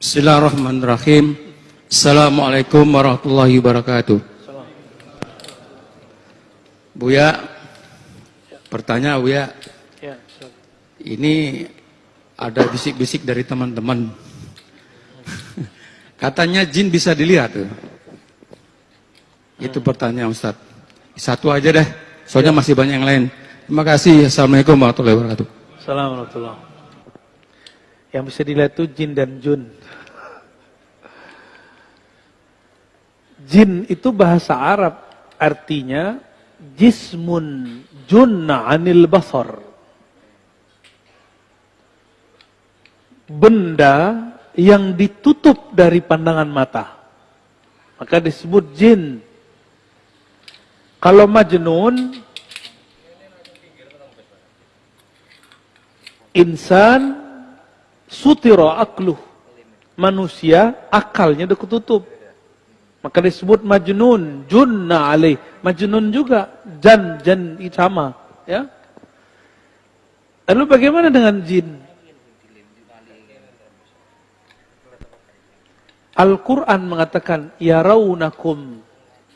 Bismillahirrahmanirrahim. Assalamualaikum warahmatullahi wabarakatuh. Buya, pertanyaan Buya, Ya, ini ada bisik-bisik dari teman-teman. Katanya jin bisa dilihat. tuh. Itu pertanyaan Ustaz. Satu aja deh, soalnya masih banyak yang lain. Terima kasih. Assalamualaikum warahmatullahi wabarakatuh. Assalamualaikum Yang bisa dilihat itu jin dan jun. Jin itu bahasa Arab. Artinya jismun junna anil basar. Benda yang ditutup dari pandangan mata. Maka disebut jin. Kalau majnun insan sutiro akluh. Manusia akalnya udah ketutup. Maka disebut majnun, junna alaih. Majnun juga, jan, jan sama. Ya. Lalu bagaimana dengan jin? Al-Quran mengatakan, Ya raunakum,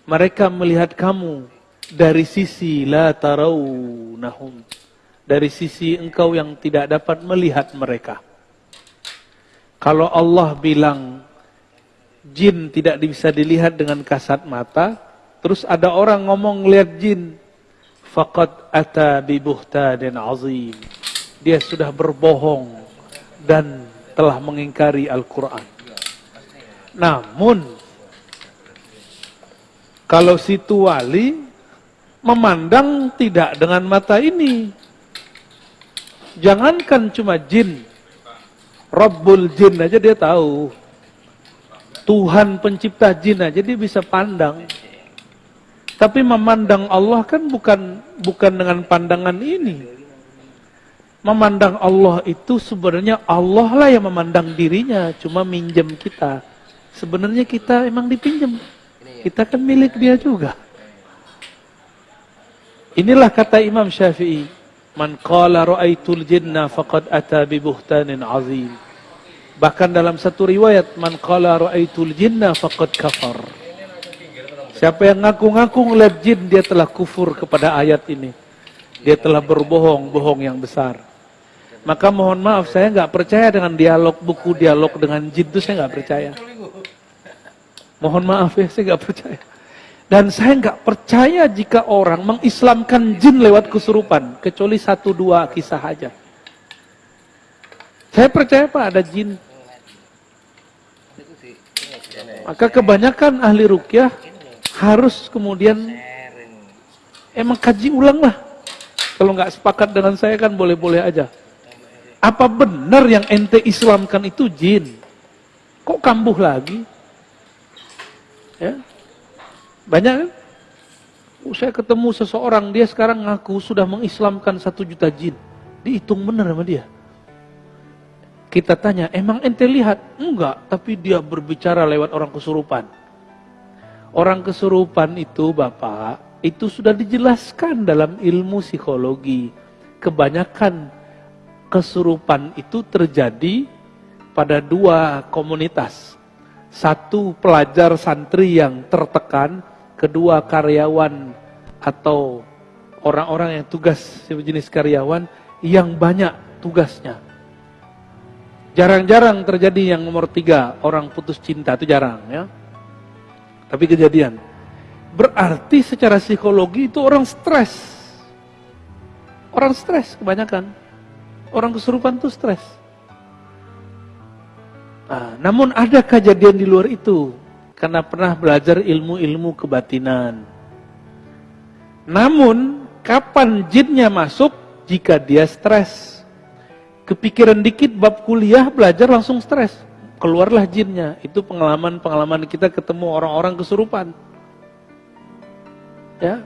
mereka melihat kamu dari sisi la tarawnahum. Dari sisi engkau yang tidak dapat melihat mereka. Kalau Allah bilang jin tidak bisa dilihat dengan kasat mata, terus ada orang ngomong lihat jin, faqad ata bi buhtanin azim. Dia sudah berbohong dan telah mengingkari Al-Qur'an. Namun kalau situ wali memandang tidak dengan mata ini. Jangankan cuma jin. Rabbul jin aja dia tahu. Tuhan pencipta jin aja dia bisa pandang. Tapi memandang Allah kan bukan bukan dengan pandangan ini. Memandang Allah itu sebenarnya Allah lah yang memandang dirinya, cuma minjem kita. Sebenarnya kita emang dipinjam. Kita kan milik dia juga. Inilah kata Imam Syafi'i. Man qala ra'aitul jinna faqad ata bi buhtanin azim. Bahkan dalam satu riwayat, man qala ra'aitul jinna faqad kafar. Siapa yang ngaku-ngaku ngeliat jin, dia telah kufur kepada ayat ini. Dia telah berbohong, bohong yang besar. Maka mohon maaf, saya nggak percaya dengan dialog buku dialog dengan jin itu saya nggak percaya. Mohon maaf ya, saya nggak percaya. Dan saya nggak percaya jika orang mengislamkan jin lewat kesurupan, kecuali satu dua kisah aja. Saya percaya pak ada jin. Maka kebanyakan ahli rukyah harus kemudian emang kaji ulang lah. Kalau nggak sepakat dengan saya kan boleh-boleh aja. Apa benar yang ente islamkan itu jin? Kok kambuh lagi? Ya. Banyak kan? Oh, saya ketemu seseorang, dia sekarang ngaku sudah mengislamkan satu juta jin. Dihitung benar sama dia. Kita tanya, emang ente lihat? Enggak, tapi dia berbicara lewat orang kesurupan. Orang kesurupan itu Bapak, itu sudah dijelaskan dalam ilmu psikologi. Kebanyakan kesurupan itu terjadi pada dua komunitas. Satu pelajar santri yang tertekan, kedua karyawan atau orang-orang yang tugas sejenis karyawan yang banyak tugasnya. Jarang-jarang terjadi yang nomor tiga, orang putus cinta, itu jarang ya. Tapi kejadian. Berarti secara psikologi itu orang stres. Orang stres kebanyakan. Orang kesurupan itu stres. Nah, namun ada kejadian di luar itu. Karena pernah belajar ilmu-ilmu kebatinan. Namun, kapan jinnya masuk? Jika dia stres. Kepikiran dikit bab kuliah, belajar langsung stres. Keluarlah jinnya. Itu pengalaman-pengalaman kita ketemu orang-orang kesurupan. Ya,